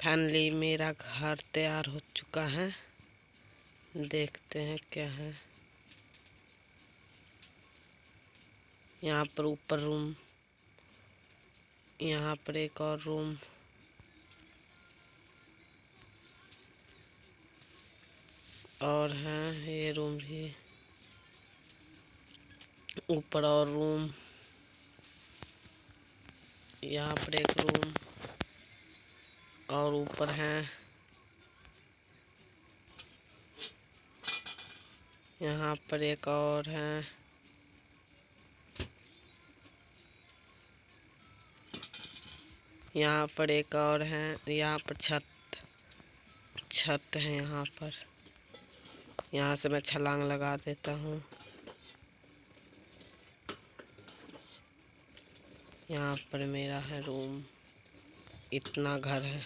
Finally मेरा घर तैयार हो चुका है। देखते हैं क्या है। यहाँ पर ऊपर रूम यहाँ पर एक और रूम और है, ये रूम भी। ऊपर और रूम यहाँ पर एक रूम और ऊपर है। यहाँ पर एक और है। यहाँ पर एक और है। यहाँ पर छत छत है यहाँ पर। यहाँ से मैं छलांग लगा देता हूँ। यहाँ पर मेरा है रूम। इतना घर है।